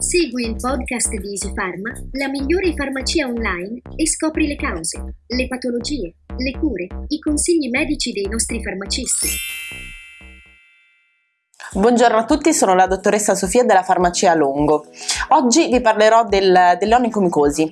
Segui il podcast di Easy Pharma, la migliore farmacia online e scopri le cause, le patologie, le cure, i consigli medici dei nostri farmacisti. Buongiorno a tutti, sono la dottoressa Sofia della farmacia Longo. Oggi vi parlerò del, delle onicomicosi,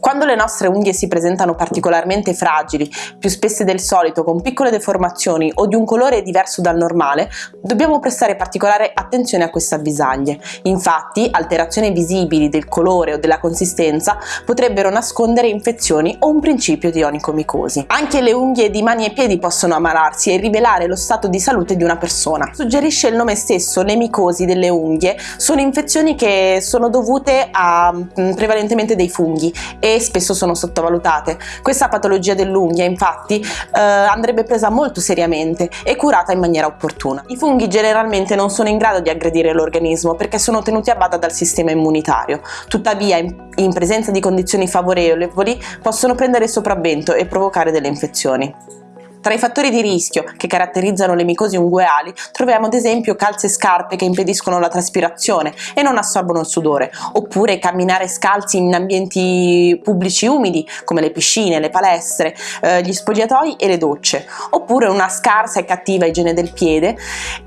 quando le nostre unghie si presentano particolarmente fragili, più spesse del solito, con piccole deformazioni o di un colore diverso dal normale, dobbiamo prestare particolare attenzione a queste avvisaglie. Infatti, alterazioni visibili del colore o della consistenza potrebbero nascondere infezioni o un principio di onicomicosi. Anche le unghie di mani e piedi possono ammalarsi e rivelare lo stato di salute di una persona. Suggerisce il nome stesso, le micosi delle unghie sono infezioni che sono dovute a mm, prevalentemente dei funghi e spesso sono sottovalutate. Questa patologia dell'unghia infatti eh, andrebbe presa molto seriamente e curata in maniera opportuna. I funghi generalmente non sono in grado di aggredire l'organismo perché sono tenuti a bada dal sistema immunitario, tuttavia in, in presenza di condizioni favorevoli possono prendere sopravvento e provocare delle infezioni. Tra i fattori di rischio che caratterizzano le micosi ungueali troviamo ad esempio calze e scarpe che impediscono la traspirazione e non assorbono il sudore, oppure camminare scalzi in ambienti pubblici umidi come le piscine, le palestre, eh, gli spogliatoi e le docce, oppure una scarsa e cattiva igiene del piede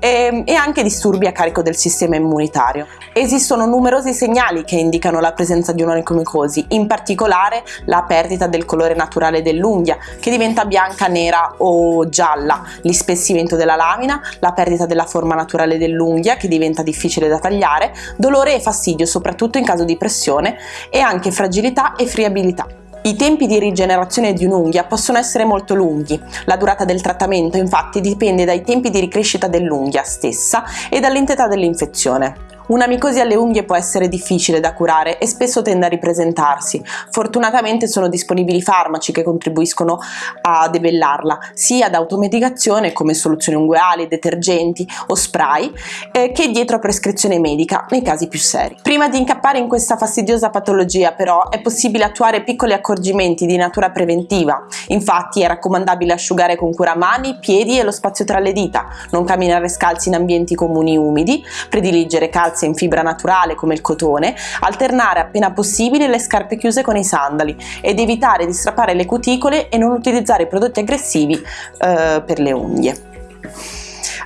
e, e anche disturbi a carico del sistema immunitario. Esistono numerosi segnali che indicano la presenza di un'onicomicosi, in particolare la perdita del colore naturale dell'unghia che diventa bianca, nera o o gialla, l'ispessimento della lamina, la perdita della forma naturale dell'unghia che diventa difficile da tagliare, dolore e fastidio soprattutto in caso di pressione e anche fragilità e friabilità. I tempi di rigenerazione di un'unghia possono essere molto lunghi, la durata del trattamento infatti dipende dai tempi di ricrescita dell'unghia stessa e dall'entità dell'infezione. Una micosi alle unghie può essere difficile da curare e spesso tende a ripresentarsi. Fortunatamente sono disponibili farmaci che contribuiscono a debellarla, sia ad automedicazione come soluzioni ungueali, detergenti o spray, eh, che dietro a prescrizione medica nei casi più seri. Prima di incappare in questa fastidiosa patologia però è possibile attuare piccoli accorgimenti di natura preventiva. Infatti è raccomandabile asciugare con cura mani, piedi e lo spazio tra le dita, non camminare scalzi in ambienti comuni umidi, prediligere calze calze in fibra naturale come il cotone, alternare appena possibile le scarpe chiuse con i sandali ed evitare di strappare le cuticole e non utilizzare prodotti aggressivi eh, per le unghie.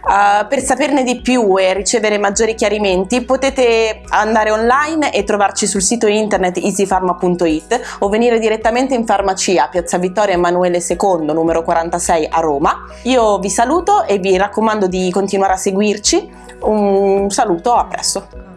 Uh, per saperne di più e ricevere maggiori chiarimenti potete andare online e trovarci sul sito internet easypharma.it o venire direttamente in farmacia Piazza Vittorio Emanuele II numero 46 a Roma. Io vi saluto e vi raccomando di continuare a seguirci un saluto, a presto!